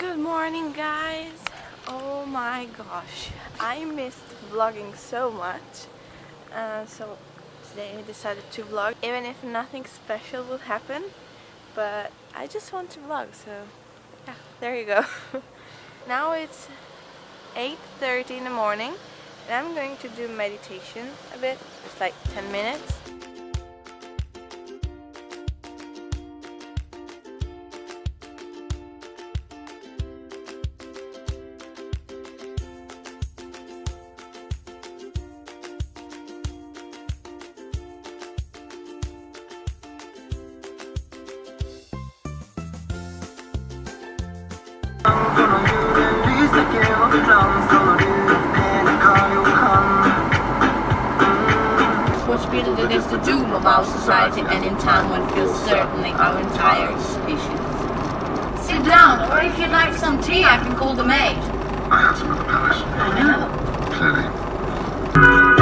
Good morning guys! Oh my gosh, I missed vlogging so much. Uh, so today I decided to vlog even if nothing special will happen. But I just want to vlog so yeah, there you go. now it's 8.30 in the morning and I'm going to do meditation a bit, it's like 10 minutes. Which build it is the doom of our society and in time one feels certainly our entire species. Sit down, or if you'd like some tea, I can call the maid. I had some at the palace. I know. Clearly.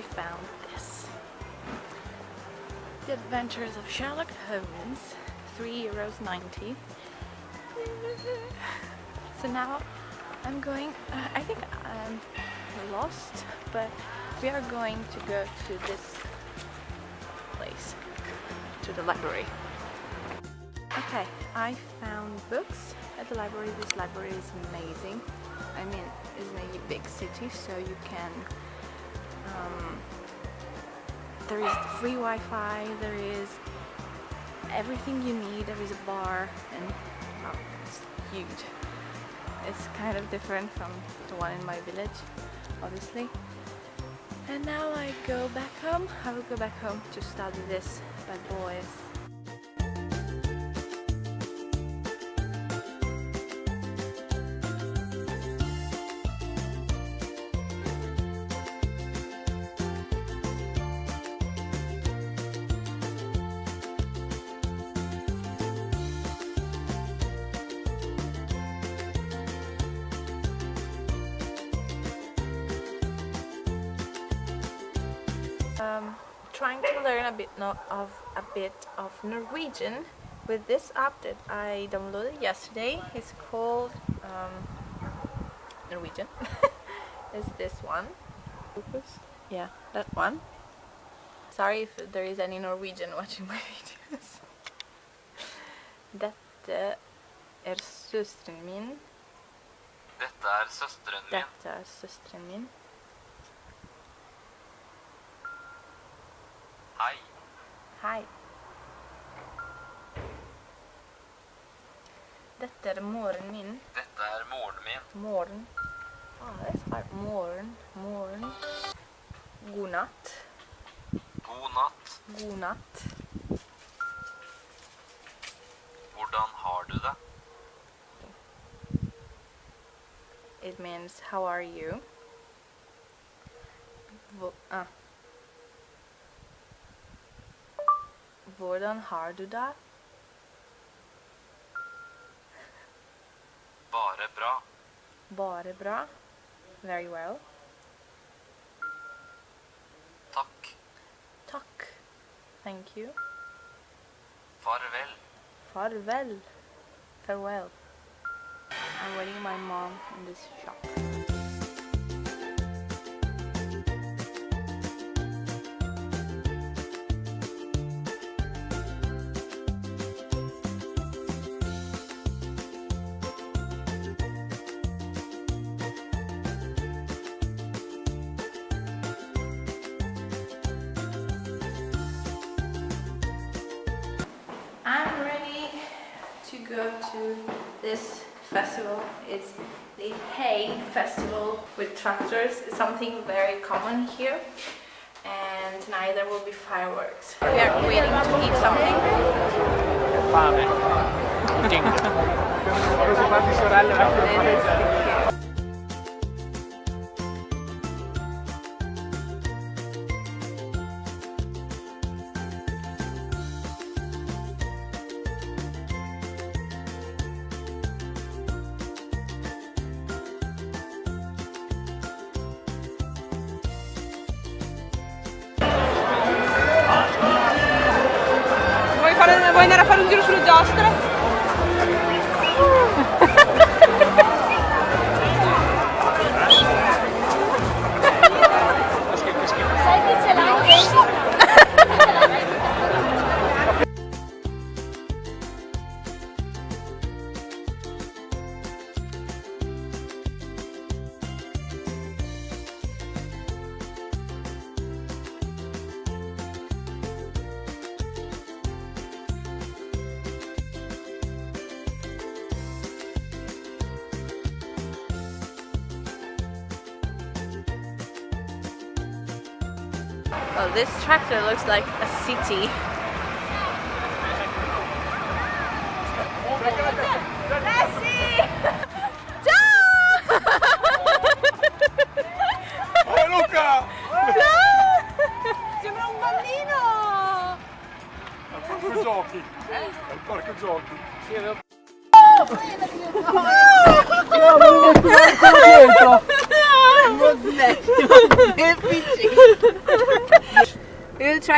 I found this. The Adventures of Sherlock Holmes, three euros ninety. So now I'm going. Uh, I think I'm lost, but we are going to go to this place, to the library. Okay, I found books at the library. This library is amazing. I mean, it's a big city, so you can um, there is free Wi-Fi, there is everything you need, there is a bar and oh, it's huge. It's kind of different from the one in my village, obviously. And now I go back home. I will go back home to study this bad boys. Trying to learn a bit no of a bit of Norwegian with this app that I downloaded yesterday. It's called um, Norwegian. it's this one. Focus. Yeah, that one. Sorry if there is any Norwegian watching my videos. Dette er søsteren min. Dette er søsteren min. Dette er søsteren min. Hei. Hei. Dette er moren min. Dette er moren min. Moren. Ah, that's hard. Moren. Moren. God natt. God natt. God natt. Hvordan har du det? It means how are you? Hvor, ah. Hvordan har du det? Bare bra. Bare bra. Very well. Takk. Takk. Thank you. Farvel. Farvel. Farewell. I'm waiting my mom in this shop. to this festival. It's the hay festival with tractors. It's something very common here. And tonight there will be fireworks. We are waiting to eat something. Vuoi, andare a fare un giro sulle giostre? Oh, this tractor looks like a city.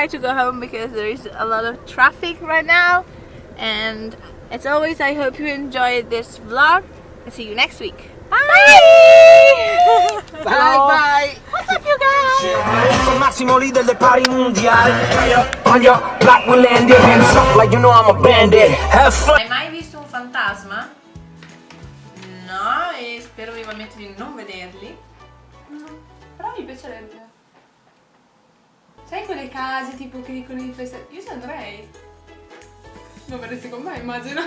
Try to go home because there is a lot of traffic right now. And as always, I hope you enjoyed this vlog. And see you next week. Bye! Bye bye. What's up, you guys? Massimo leader del party mondiale. On your block we landed. Hands up like you know I'm a bandit. Have fun. Hai mai visto un fantasma? No, e spero vivamente di non vederli. Però mi piacerebbe. Sai quelle case tipo che dicono di festa? Io ci andrei. Non verresti con me, immagino.